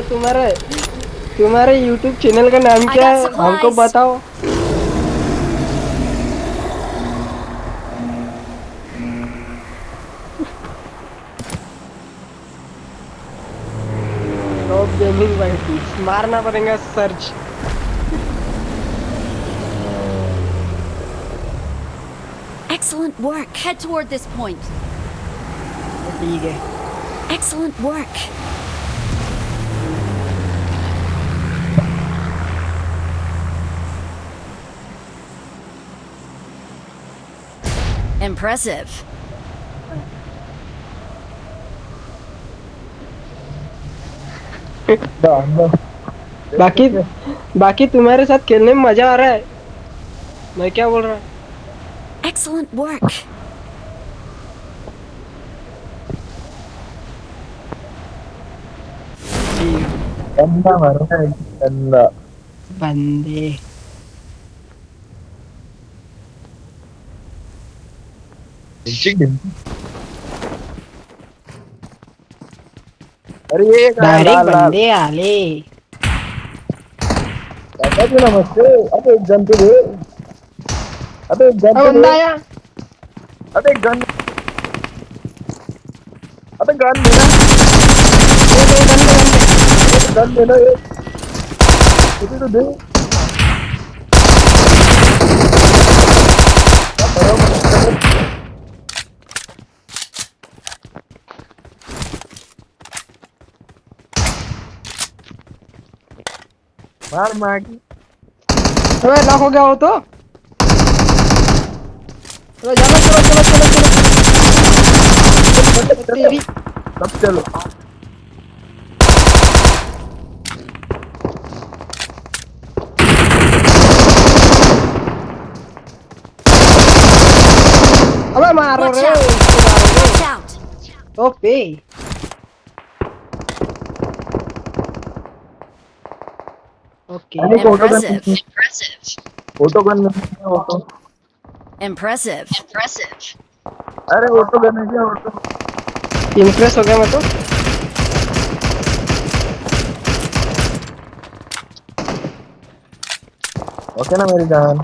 अरे तुम्हारे तुम्हारे YouTube चैनल का नाम क्या है हमको बताओ गेमिंग वाइटी मारना पड़ेगा search Excellent work. Head toward this point. ठीक है Excellent work. Impressive. बाकी बाकी तुम्हारे साथ खेलने में मज़ा आ रहा है मैं क्या बोल रहा हूँ Excellent work. गंदा बंदे अरे ये डायरेक्ट बंदे आले। पता नमस्ते अबे एक गन तो दे। अबे एक गन तो दे। अबे एक गन अबे गन देना ये दे बंदे बंदे। एक गन देना ये। तो दे। मार मार की अबे लॉक हो गया हो तो जाना चलो चलो चलो चलो। तेरी सब चलो अबे मारो. रे ओपे Impressive. है? Impressive. अरे ऑटो गन है क्या ऑटो इम्प्रेस हो गया मैं तो। ओके ना मेरी जान।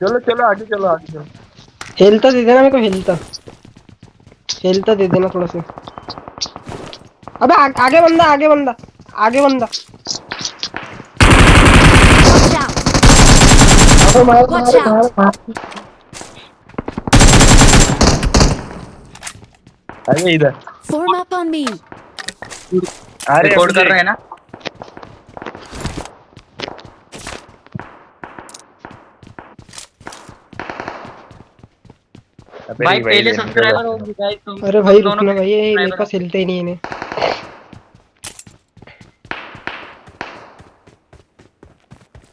चलो चलो आगे चलो आगे चलो। हेल्थ दे देना मेरे को हेल्थ हेल्थ दे देना थोड़ा सा। अबे आ, आगे बंदा आगे बंदा आगे बंदा। अबे मार मार मार अरे इधर। Form up on me. अरे रिकॉर्ड कर रहे हैं ना? भाई पहले सब्सक्राइबर हो गाइस तुम। अरे भाई दोनों रुकना भाई ये मेरे पास हिलते ही नहीं इन्हें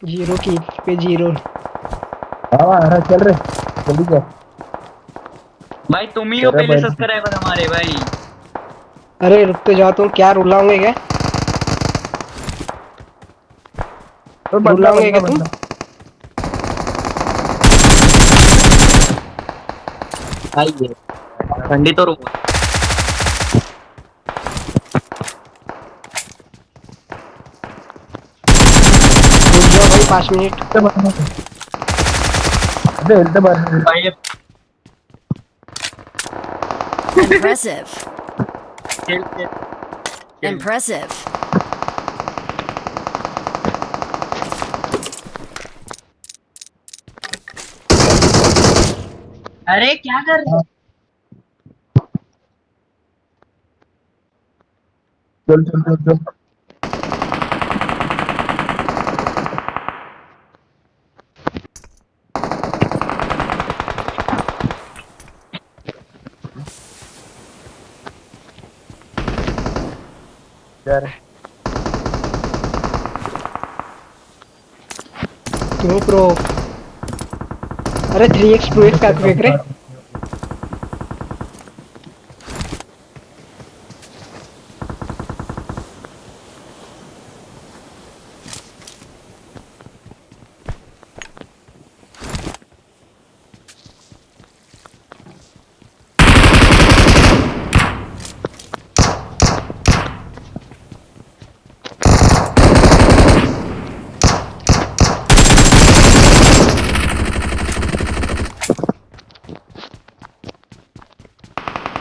ज़ीरो की पे ज़ीरो। हाँ हाँ चल रहे। जल्दी कर भाई तुम ही हो पहले सब्सक्राइबर हमारे भाई। अरे रुकते जाओ तुम क्या रुलाओगे क्या? तो रुलाओगे क्या तुम? ये ठंडी तो रुको भाई पाँच मिनट। अबे हिलते बाहर भाई Impressive. Impressive. अरे क्या कर रहे चल चल चल चल। यार तुम्हें प्रो अरे थ्री एक्स टू एक्स का क्विक रहे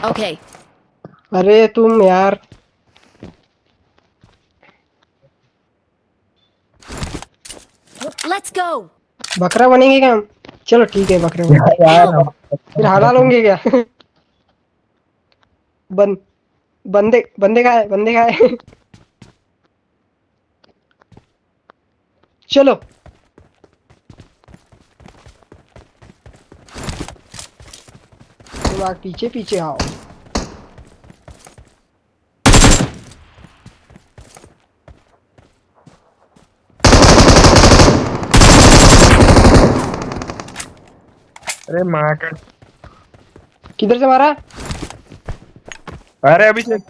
Okay. अरे तुम यार। Let's go. बकरा बनेंगे क्या हम? चलो ठीक है बकरे बनेंगे। यार फिर हड़ा लोगे क्या? बन बंदे बंदे का है बंदे का है। चलो। तुम आग पीछे पीछे आओ। अरे माँ का किधर से मारा? अरे अभिषेक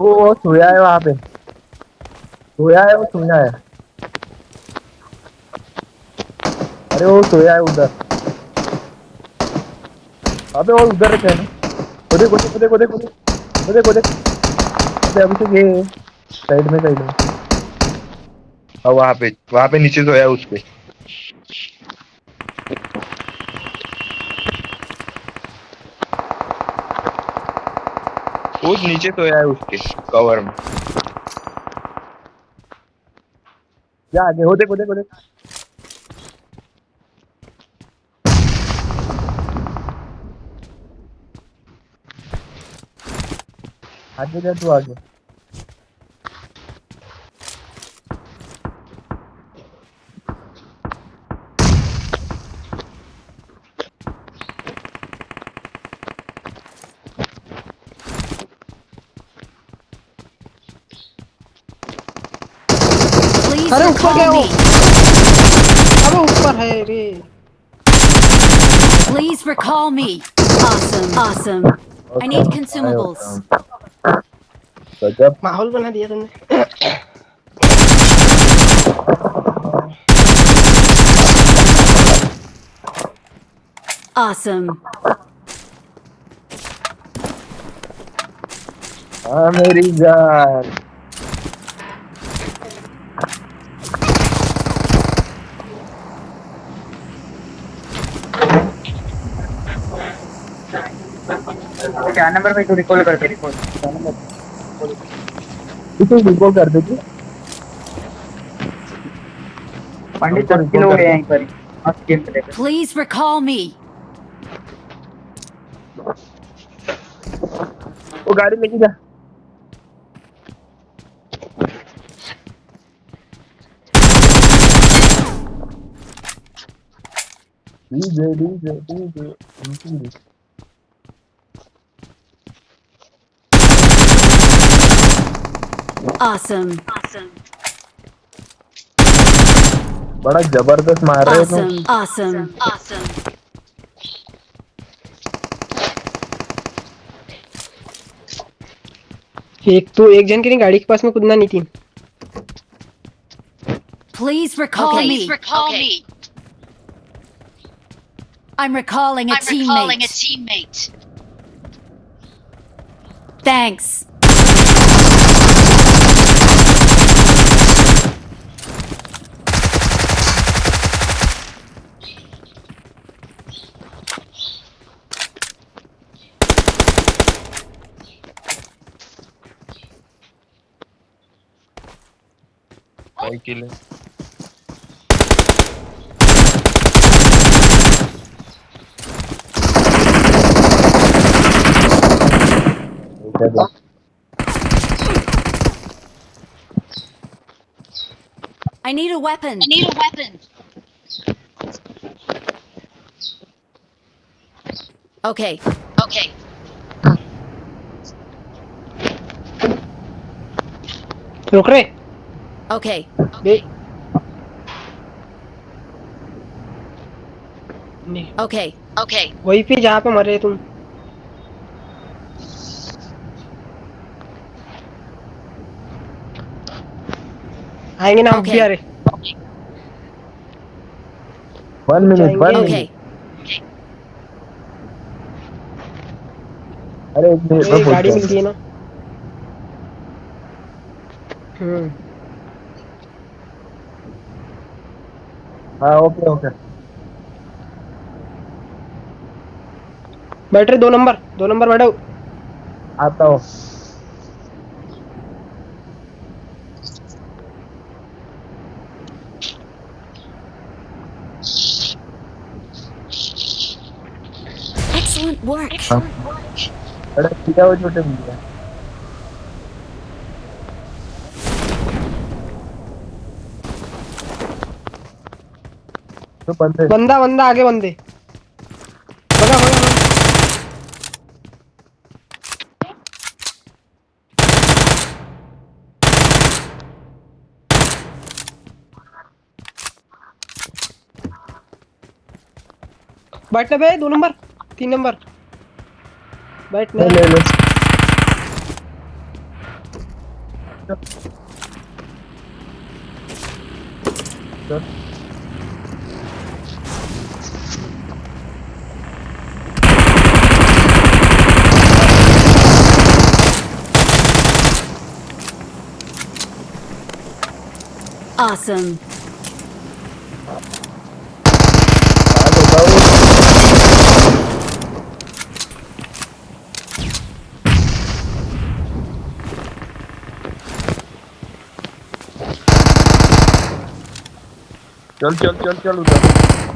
वो वो सोया है वहाँ पे। सोया है वो सोया है। अरे वो सोया है उधर। अबे वो उधर है वो देख देख देख देख वो देख देख। अबे अभिषेक ये साइड में साइड में। हाँ वहाँ पे वहाँ पे नीचे सोया है उस पे। वो नीचे सोया है उसके कवर में। जा आगे हो देख देख देख। आगे जा तू आगे Please अरे ऊपर क्या recall हो me. अबे ऊपर है रे Please recall me. Awesome. Awesome. I need consumables. गजब माहौल बना दिया तुमने Awesome. हाँ मेरी जान क्या नंबर पे तू रिकॉल कर दे रिकॉल क्या नंबर इसे रिकॉल कर देगी पंडित दस किलो हो गए यहीं पर मस्त गेम चले Please recall me. वो गाड़ी लेके जा। DJ DJ DJ DJ Awesome. बड़ा जबरदस्त मार रहे हो तुम Awesome. Awesome. Awesome. एक तो एक जन के नहीं गाड़ी के पास में कूदना नहीं थी Please recall me. recall me. I'm recalling a I'm teammate. recalling a teammate. Thanks. Cycle है चलो I need a weapon. I need a weapon. Okay. Okay. रुक रे Okay. Okay. Okay. वहीं पे जहाँ पे मरे तुम आएँगे ना हम Okay. भी अरे वन मिनट वन. मिनट अरे एक मिनट गाड़ी मिलती है ना हम्म हाँ ओके ओके बैठ रहे दो नंबर दो नंबर बैठो। आता हूँ। Excellent work. है। वो छोटे भैया तो बंदे। बंदा बंदा आगे बंदे। भगा भगा। बैठने बे दो नंबर तीन नंबर। बैठने ले। ले ले। Awesome. आ बताओ चल चल चल चल उधर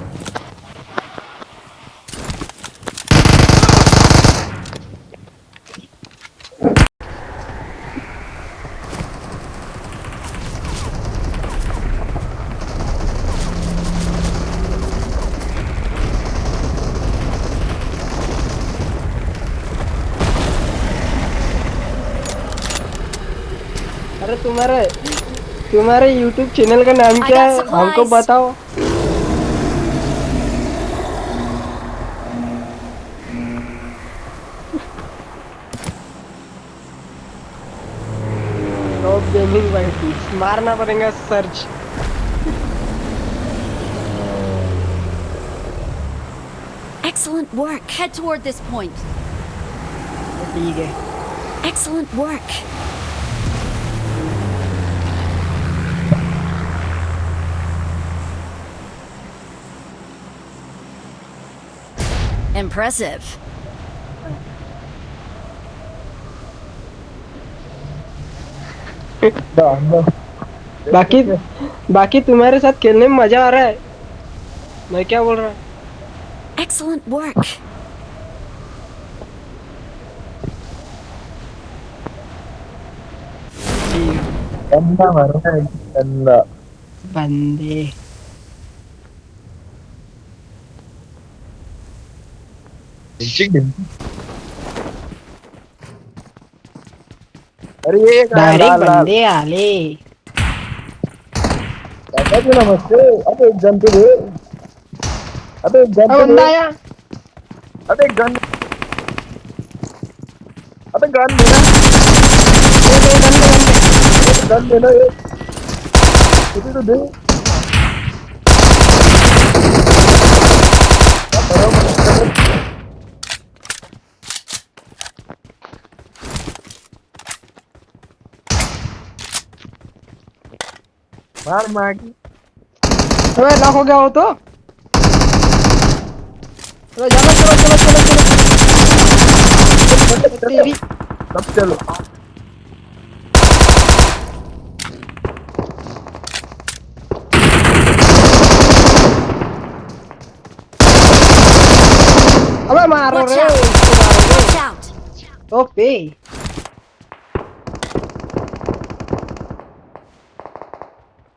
अरे तुम्हारे तुम्हारे YouTube चैनल का नाम क्या है हमको बताओ गेमिंग वाइटी मारना पड़ेगा search Excellent work. Head toward this point. ठीक है Excellent work. Impressive. बाकी बाकी तुम्हारे साथ खेलने में मज़ा आ रहा है मैं क्या बोल रहा हूँ Excellent work. गंदा बंदे अरे ये डायरेक्ट बंदे आले। नमस्ते। अबे एक गन तो दे। अबे एक गन तो दे। अबे एक गन अबे गन देना गन देना एक तो दे। मार मार की अबे लॉक हो गया हो तो चलो चलो चलो चलो। चलो तेरी सब चलो। अबे मारो रे. ओपे।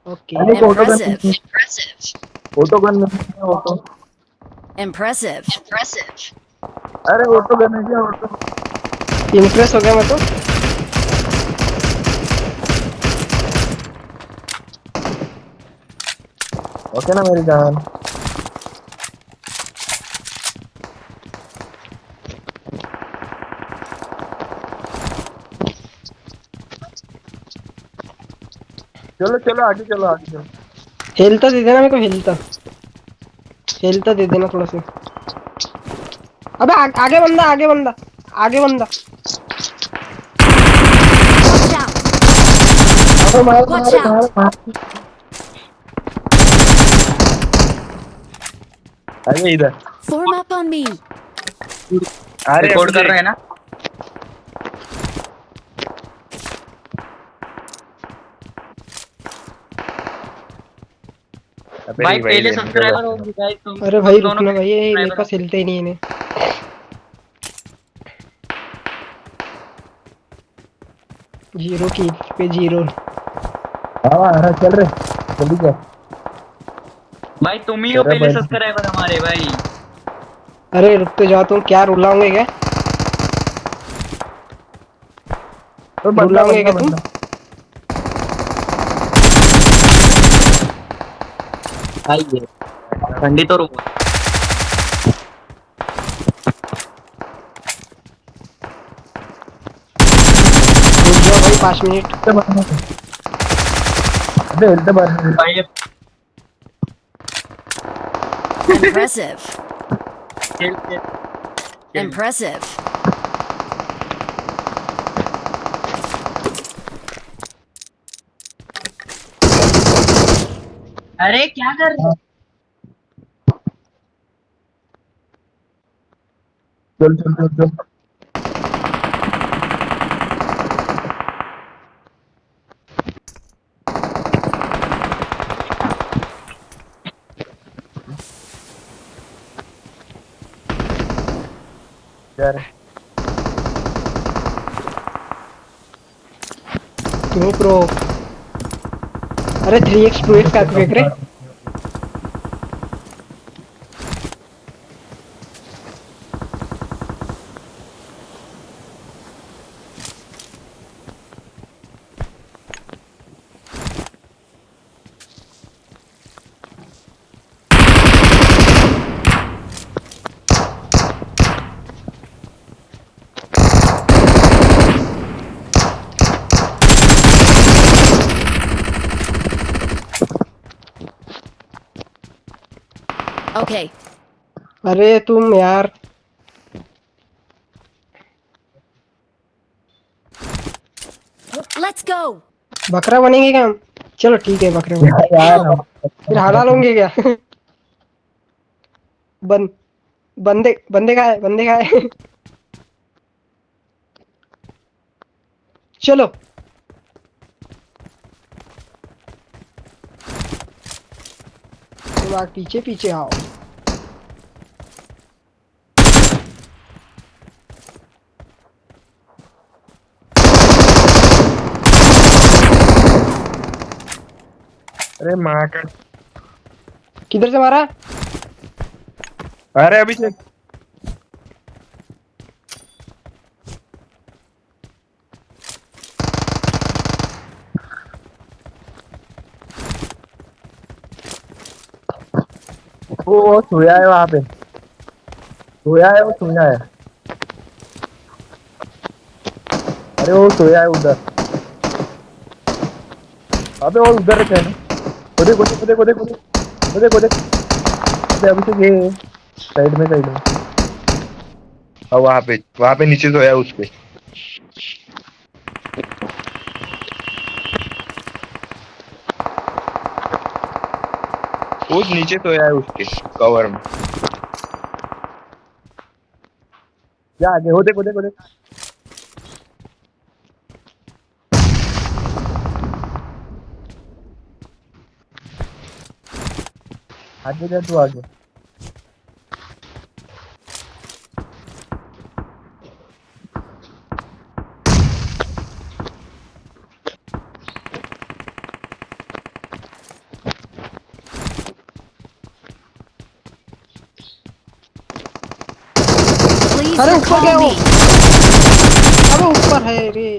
ओके अरे photo gun Impressive. Impressive. Photo gun नहीं है ऑटो Impressive. Impressive. अरे ऑटो गन है क्या ऑटो इम्प्रेस हो गया मैं तो ओके ना मेरी जान चलो चलो आगे चलो आगे चलो। हेलता दे देना मेरे को हेलता हेलता दे देना थोड़ा सा। अबे आ, आगे बंदा आगे बंदा आगे बंदा। अरे इधर। Form up on me. अरे रिकॉर्ड कर रहे हैं ना? भाई पहले सब्सक्राइबर बस। होंगे गाइस तुम अरे भाई दोनों रुकना भाई ये मेरे पास हिलते ही नहीं इन्हें ज़ीरो की पे ज़ीरो। हाँ हाँ चल रहे जल्दी कर भाई तुम ही हो पहले सब्सक्राइबर हमारे भाई। अरे रुकते जाओ तुम क्या रुलाओगे क्या? तो बंदा रुलाओगे बंदा क्या तुम? ये ठंडी तो रुक भाई पाँच मिनट। Impressive. Impressive. अरे क्या कर रहे चल चल चल चल। यार तुम्हें प्रो अरे थ्री एक्स टू एक्स का क्विक रहे Okay. अरे तुम यार। Let's go. बकरा बनेंगे क्या हम? चलो ठीक है बकरा फिर हरा लोगे क्या? बन बंदे बंदे का है बंदे का है। चलो। पीछे पीछे आओ। अरे माँ का किधर से मारा? अरे अभिषेक वो वो सोया है वहाँ पे। सोया है वो सोया है। अरे वो सोया है उधर। अबे वो उधर है ना। देख देख देख देख देख देख देख। अबे अभिषेक ये साइड में साइड में। और वहाँ पे वहाँ पे नीचे सोया है उस पे। वो नीचे सोया है उसके कवर में। जा आगे हो देखो देखो देखो। आगे जा तू आगे Please अरे ऊपर क्या recall हो me. अबे ऊपर है रे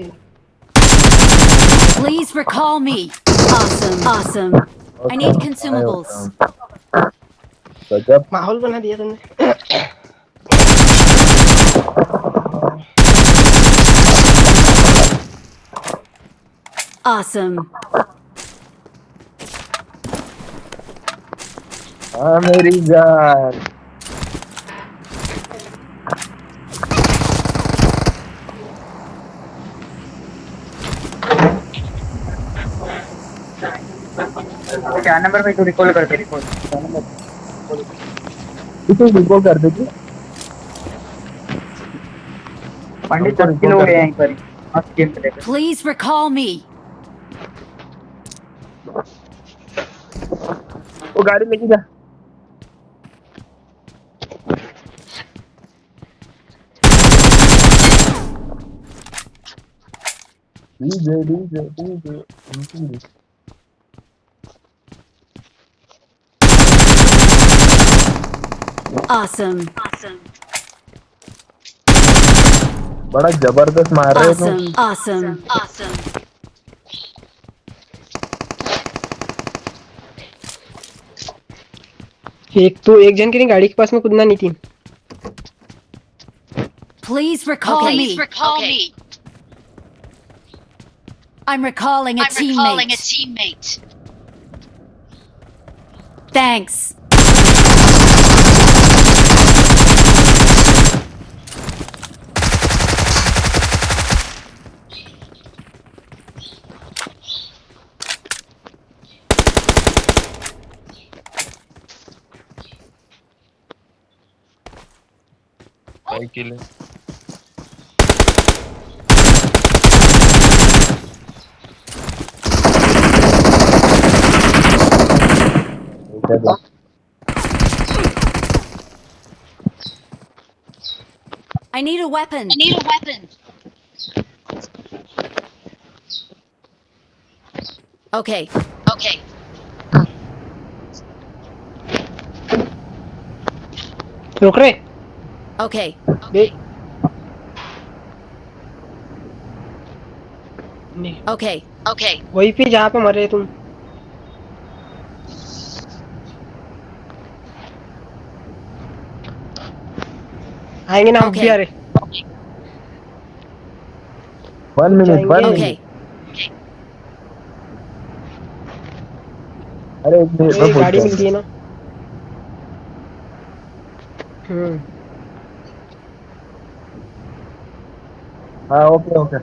Please recall me. Awesome. Awesome. I need consumables. गजब माहौल बना दिया तुमने Awesome. हाँ मेरी जान चार नंबर पे तू रिकॉल कर दे रिकॉल चार नंबर इसे रिकॉल कर देगी पंडित दस किलो recall हो कर गए। यहीं पर मस्त गेम चलेगा Please recall me. वो गाड़ी लेके जा। DJ DJ DJ. Awesome. बड़ा जबरदस्त मार रहे हो तुम Awesome. Awesome. Awesome. एक तो एक जन के नहीं गाड़ी के पास में कूदना नहीं थी Please recall Please me. recall me. I'm recalling a I'm recalling a teammate. teammate. Thanks. Cycle है I need a weapon. I need a weapon. Okay. Okay. रुक रहे Okay. Okay. Okay. वहीं पे जहाँ पे मरे तुम आएँगे ना हम Okay. भी अरे वन मिनट वन. मिनट अरे एक मिनट गाड़ी मिलती है। ना हम्म हाँ ओके ओके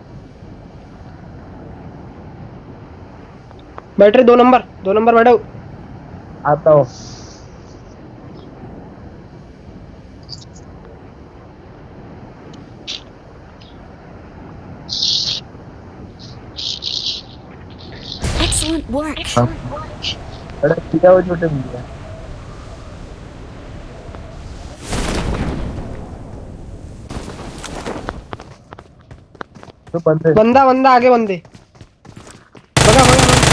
बैठ रहे दो नंबर दो नंबर बैठो। आता हूँ। Excellent work. हाँ। अरे सीधा वो छोटे तो बंदे। बंदा बंदा आगे बंदे। भगा भगा भगा।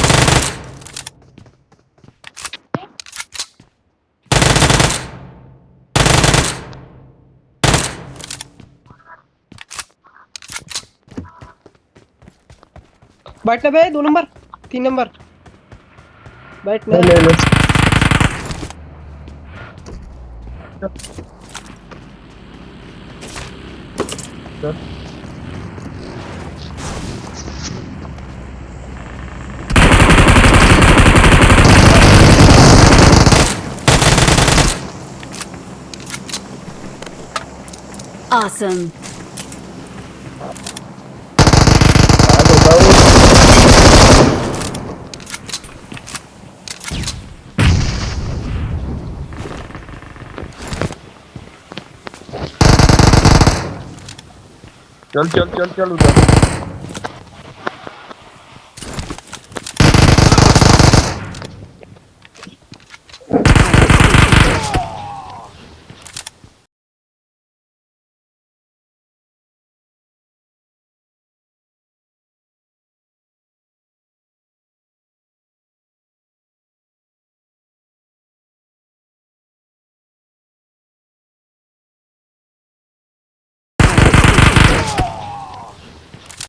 बैठने बे दो नंबर तीन नंबर। बैठने ले ले। ले Awesome. हाँ तो बताओ चल चल चल चल उधर